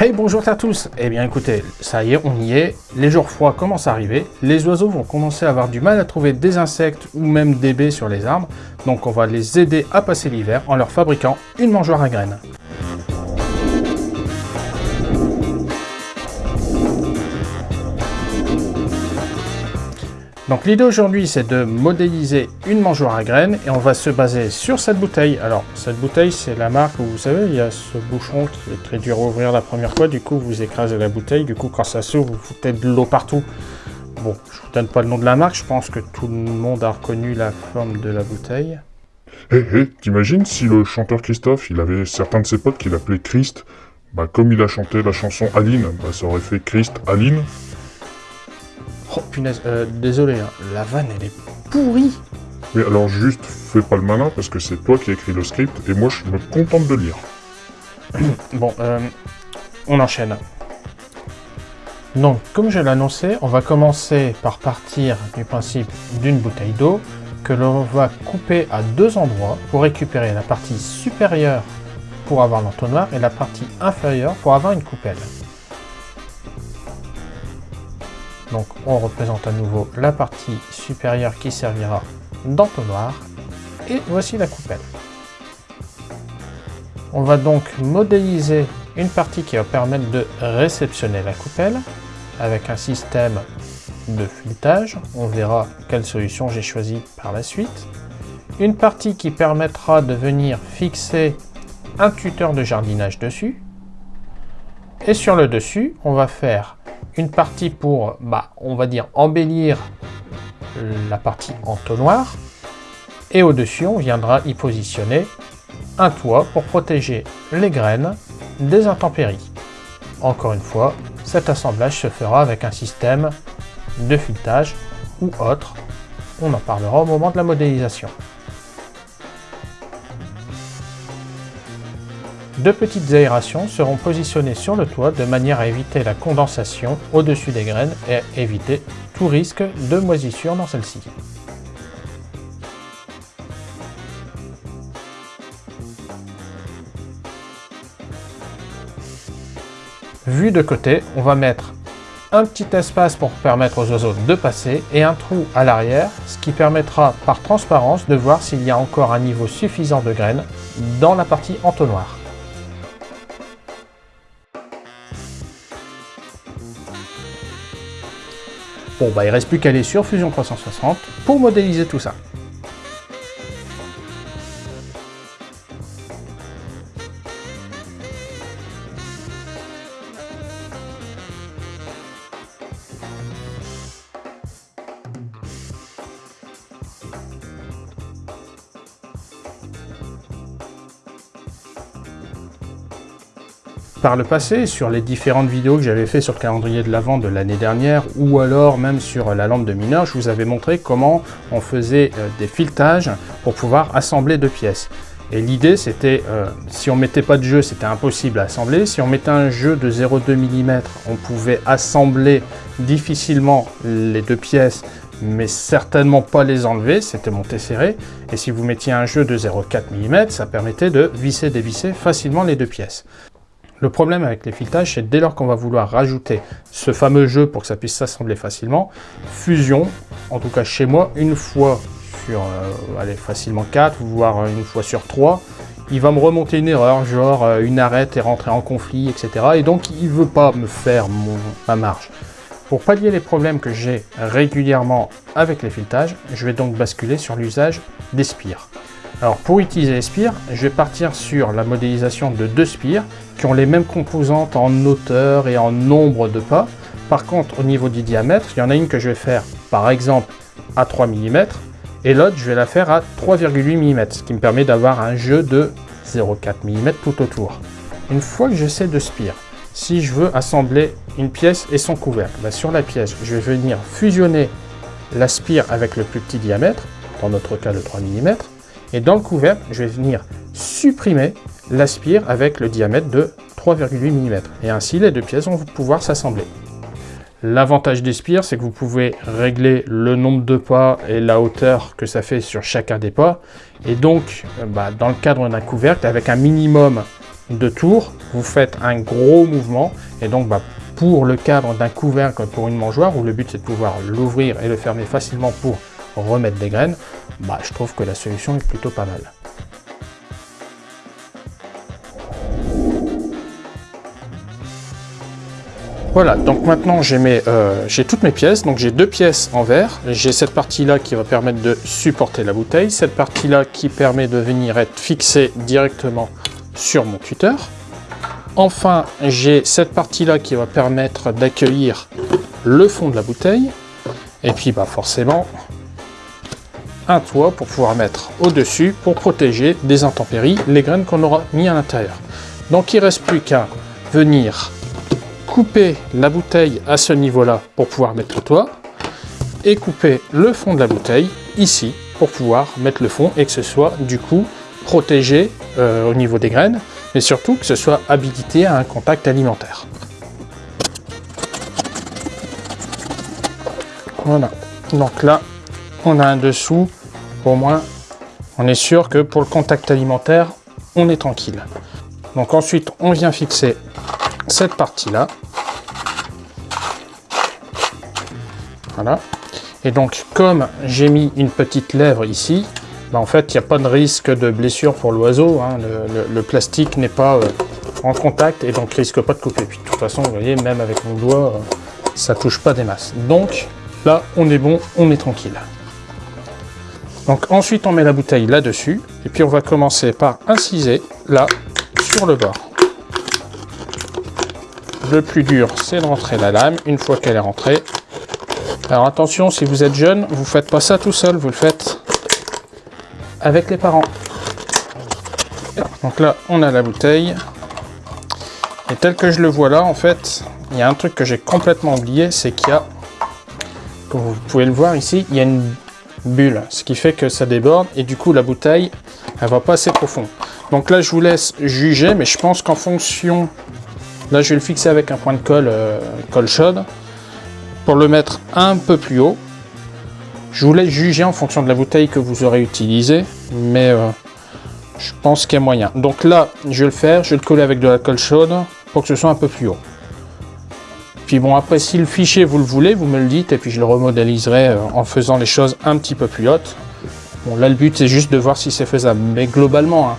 Hey bonjour à tous. Eh bien écoutez, ça y est, on y est, les jours froids commencent à arriver, les oiseaux vont commencer à avoir du mal à trouver des insectes ou même des baies sur les arbres, donc on va les aider à passer l'hiver en leur fabriquant une mangeoire à graines. Donc l'idée aujourd'hui c'est de modéliser une mangeoire à graines et on va se baser sur cette bouteille. Alors cette bouteille c'est la marque où vous savez il y a ce bouchon qui est très dur à ouvrir la première fois, du coup vous écrasez la bouteille, du coup quand ça s'ouvre vous foutez de l'eau partout. Bon, je vous donne pas le nom de la marque, je pense que tout le monde a reconnu la forme de la bouteille. Hé hey, hé, t'imagines si le chanteur Christophe, il avait certains de ses potes qui l'appelaient Christ Bah comme il a chanté la chanson Aline, bah ça aurait fait Christ Aline Oh punaise, euh, désolé, hein. la vanne elle est pourrie Mais alors juste, fais pas le malin parce que c'est toi qui as écrit le script et moi je me contente de lire. bon, euh, on enchaîne. Donc, comme je annoncé, on va commencer par partir du principe d'une bouteille d'eau que l'on va couper à deux endroits pour récupérer la partie supérieure pour avoir l'entonnoir et la partie inférieure pour avoir une coupelle. Donc on représente à nouveau la partie supérieure qui servira d'entonnoir. Et voici la coupelle. On va donc modéliser une partie qui va permettre de réceptionner la coupelle avec un système de filetage. On verra quelle solution j'ai choisi par la suite. Une partie qui permettra de venir fixer un tuteur de jardinage dessus. Et sur le dessus, on va faire une partie pour, bah, on va dire, embellir la partie entonnoir. Et au-dessus, on viendra y positionner un toit pour protéger les graines des intempéries. Encore une fois, cet assemblage se fera avec un système de filetage ou autre. On en parlera au moment de la modélisation. Deux petites aérations seront positionnées sur le toit de manière à éviter la condensation au-dessus des graines et éviter tout risque de moisissure dans celle-ci. Vu de côté, on va mettre un petit espace pour permettre aux oiseaux de passer et un trou à l'arrière, ce qui permettra par transparence de voir s'il y a encore un niveau suffisant de graines dans la partie entonnoir. Bon, bah il reste plus qu'à aller sur Fusion 360 pour modéliser tout ça. Par le passé, sur les différentes vidéos que j'avais fait sur le calendrier de l'Avent de l'année dernière, ou alors même sur la lampe de mineur, je vous avais montré comment on faisait euh, des filetages pour pouvoir assembler deux pièces. Et l'idée, c'était, euh, si on mettait pas de jeu, c'était impossible à assembler. Si on mettait un jeu de 0,2 mm, on pouvait assembler difficilement les deux pièces, mais certainement pas les enlever, c'était monté serré. Et si vous mettiez un jeu de 0,4 mm, ça permettait de visser, dévisser facilement les deux pièces. Le problème avec les filetages, c'est dès lors qu'on va vouloir rajouter ce fameux jeu pour que ça puisse s'assembler facilement, Fusion, en tout cas chez moi, une fois sur, euh, allez, facilement 4, voire une fois sur 3, il va me remonter une erreur, genre euh, une arête est rentrée en conflit, etc. Et donc il ne veut pas me faire ma marge. Pour pallier les problèmes que j'ai régulièrement avec les filetages, je vais donc basculer sur l'usage des spires. Alors pour utiliser les spires, je vais partir sur la modélisation de deux spires qui ont les mêmes composantes en hauteur et en nombre de pas. Par contre, au niveau du diamètre, il y en a une que je vais faire par exemple à 3 mm et l'autre je vais la faire à 3,8 mm, ce qui me permet d'avoir un jeu de 0,4 mm tout autour. Une fois que j'ai ces deux spires, si je veux assembler une pièce et son couvercle, ben, sur la pièce, je vais venir fusionner la spire avec le plus petit diamètre, dans notre cas le 3 mm, et dans le couvercle, je vais venir supprimer la spire avec le diamètre de 3,8 mm. Et ainsi, les deux pièces vont pouvoir s'assembler. L'avantage des spires, c'est que vous pouvez régler le nombre de pas et la hauteur que ça fait sur chacun des pas. Et donc, euh, bah, dans le cadre d'un couvercle, avec un minimum de tour, vous faites un gros mouvement, et donc bah, pour le cadre d'un couvercle pour une mangeoire, où le but c'est de pouvoir l'ouvrir et le fermer facilement pour remettre des graines, bah, je trouve que la solution est plutôt pas mal. Voilà, donc maintenant euh, j'ai toutes mes pièces. Donc j'ai deux pièces en verre. J'ai cette partie-là qui va permettre de supporter la bouteille. Cette partie-là qui permet de venir être fixée directement sur mon tuteur. Enfin, j'ai cette partie-là qui va permettre d'accueillir le fond de la bouteille. Et puis bah forcément, un toit pour pouvoir mettre au-dessus pour protéger des intempéries les graines qu'on aura mis à l'intérieur. Donc il ne reste plus qu'à venir couper la bouteille à ce niveau-là pour pouvoir mettre le toit et couper le fond de la bouteille ici pour pouvoir mettre le fond et que ce soit du coup protégé euh, au niveau des graines, mais surtout que ce soit habilité à un contact alimentaire. Voilà, donc là on a un dessous, au moins on est sûr que pour le contact alimentaire, on est tranquille. Donc ensuite on vient fixer cette partie-là. Voilà. Et donc, comme j'ai mis une petite lèvre ici, bah, en fait, il n'y a pas de risque de blessure pour l'oiseau. Hein. Le, plastique n'est pas euh, en contact et donc risque pas de couper. Puis de toute façon, vous voyez, même avec mon doigt, ça euh, ça touche pas des masses. Donc, là, on est bon, on est tranquille. Donc ensuite, on met la bouteille là-dessus. Et puis, on va commencer par inciser là, sur le bord. Le plus dur, c'est de rentrer la lame. Une fois qu'elle est rentrée, alors attention, si vous êtes jeune, vous ne faites pas ça tout seul, vous le faites avec les parents. Donc là, on a la bouteille. Et tel que je le vois là, en fait, il y a un truc que j'ai complètement oublié, c'est qu'il y a, comme vous pouvez le voir ici, il y a une bulle, ce qui fait que ça déborde, et du coup, la bouteille, elle va pas assez profond. Donc là, je vous laisse juger, mais je pense qu'en fonction Là, je vais le fixer avec un point de colle, euh, colle chaude, pour le mettre un peu plus haut. Je vous laisse juger en fonction de la bouteille que vous aurez utilisée, mais euh, je pense qu'il y a moyen. Donc là, je vais le faire, je vais le coller avec de la colle chaude pour que ce soit un peu plus haut. Puis bon, après, si le fichier vous le voulez, vous me le dites, et puis je le remodéliserai euh, en faisant les choses un petit peu plus hautes. Bon, là, le but, c'est juste de voir si c'est faisable. Mais globalement,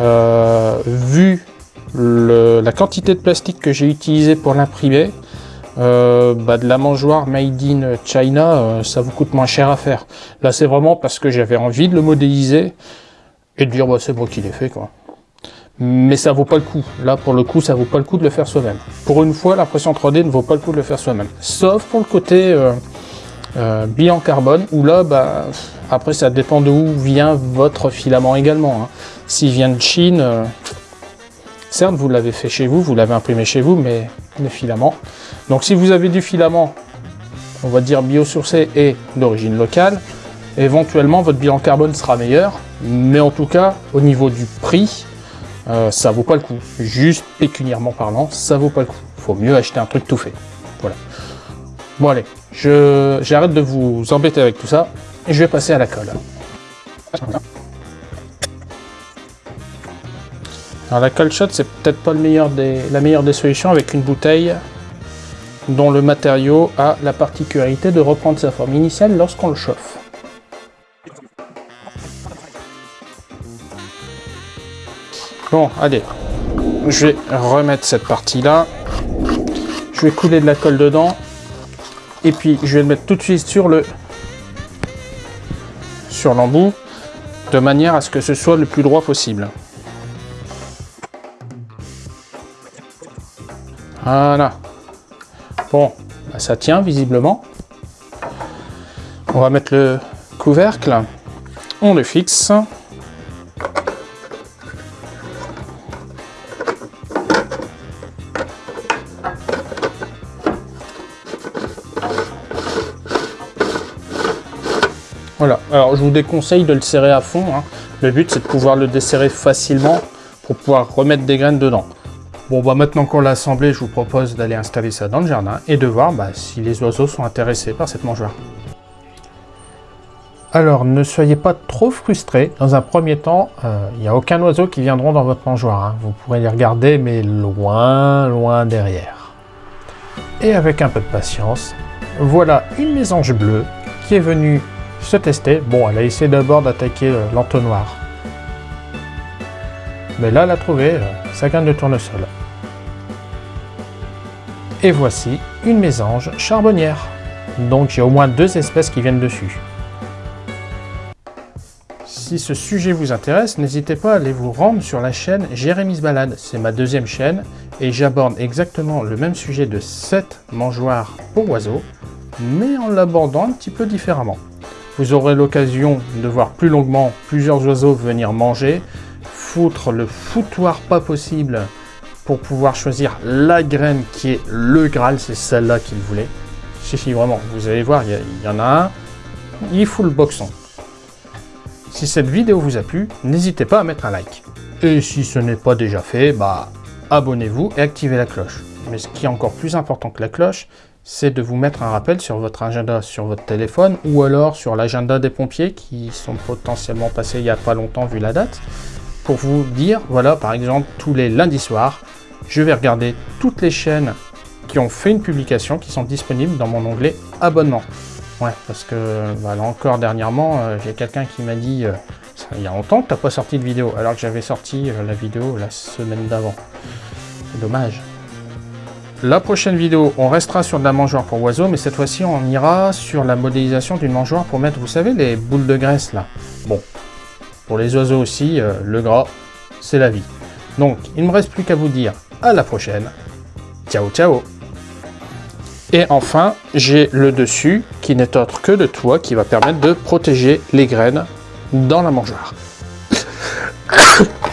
hein, vu la quantité de plastique que j'ai utilisé pour l'imprimer, euh, bah, de la mangeoire made in China, euh, ça vous coûte moins cher à faire. Là, c'est vraiment parce que j'avais envie de le modéliser et de dire, bah, c'est moi qui l'ai fait, quoi. Mais ça vaut pas le coup. Là, pour le coup, ça vaut pas le coup de le faire soi-même. Pour une fois, l'impression 3D ne vaut pas le coup de le faire soi-même. Sauf pour le côté euh, euh bilan carbone, où là, bah, après, ça dépend de où vient votre filament également. Hein. S'il vient de Chine, Certes, vous l'avez fait chez vous, vous l'avez imprimé chez vous, mais le filament. Donc si vous avez du filament, on va dire biosourcé et d'origine locale, éventuellement votre bilan carbone sera meilleur, mais en tout cas, au niveau du prix, euh, ça vaut pas le coup. Juste pécuniairement parlant, ça vaut pas le coup. Faut mieux acheter un truc tout fait. Voilà. Bon allez, j'arrête de vous embêter avec tout ça, et je vais passer à la colle. Alors la cold shot, c'est peut-être pas le meilleur des, la meilleure des solutions avec une bouteille dont le matériau a la particularité de reprendre sa forme initiale lorsqu'on le chauffe. Bon, allez, je vais remettre cette partie-là. Je vais couler de la colle dedans. Et puis, je vais le mettre tout de suite sur le sur l'embout, de manière à ce que ce soit le plus droit possible. Voilà. Bon, bah, ça tient visiblement. On va mettre le couvercle. On le fixe. Voilà, alors je vous déconseille de le serrer à fond. Hein. Le but c'est de pouvoir le desserrer facilement pour pouvoir remettre des graines dedans. Bon, bah maintenant qu'on l'a assemblé, je vous propose d'aller installer ça dans le jardin et de voir bah, si les oiseaux sont intéressés par cette mangeoire. Alors, ne soyez pas trop frustrés. Dans un premier temps, euh, il n'y a aucun oiseau qui viendront dans votre mangeoire. hein. Vous pourrez les regarder, mais loin, loin derrière. Et avec un peu de patience, voilà une mésange bleue qui est venue se tester. Bon, elle a essayé d'abord d'attaquer euh, l'entonnoir. Mais là, elle a trouvé euh, sa graine de tournesol. Et voici une mésange charbonnière. Donc, a au moins deux espèces qui viennent dessus. Si ce sujet vous intéresse, n'hésitez pas à aller vous rendre sur la chaîne Jérémy's Balade. C'est ma deuxième chaîne et j'aborde exactement le même sujet de 7 mangeoires pour oiseaux, mais en l'abordant un petit peu différemment. Vous aurez l'occasion de voir plus longuement plusieurs oiseaux venir manger, foutre le foutoir pas possible pour pouvoir choisir la graine qui est le Graal, c'est celle-là qu'il voulait. Si, si, vraiment, vous allez voir, il y, en a un, il fout le boxon. Si cette vidéo vous a plu, n'hésitez pas à mettre un like. Et si ce n'est pas déjà fait, bah abonnez-vous et activez la cloche. Mais ce qui est encore plus important que la cloche, c'est de vous mettre un rappel sur votre agenda sur votre téléphone ou alors sur l'agenda des pompiers qui sont potentiellement passés il n'y a pas longtemps vu la date pour vous dire, voilà, par exemple, tous les lundis soirs, je vais regarder toutes les chaînes qui ont fait une publication qui sont disponibles dans mon onglet abonnement. Ouais, parce que bah, là encore dernièrement, euh, j'ai quelqu'un qui m'a dit, euh, il y a longtemps que t'as pas sorti de vidéo, alors que j'avais sorti euh, la vidéo la semaine d'avant. C'est dommage. La prochaine vidéo, on restera sur de la mangeoire pour oiseaux, mais cette fois-ci, on ira sur la modélisation d'une mangeoire pour mettre, vous savez, les boules de graisse là. Bon, pour les oiseaux aussi, euh, le gras, c'est la vie. Donc, il ne me reste plus qu'à vous dire à la prochaine. Ciao, ciao Et enfin, j'ai le dessus qui n'est autre que de toit qui va permettre de protéger les graines dans la mangeoire.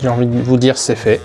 j'ai envie de vous dire c'est fait.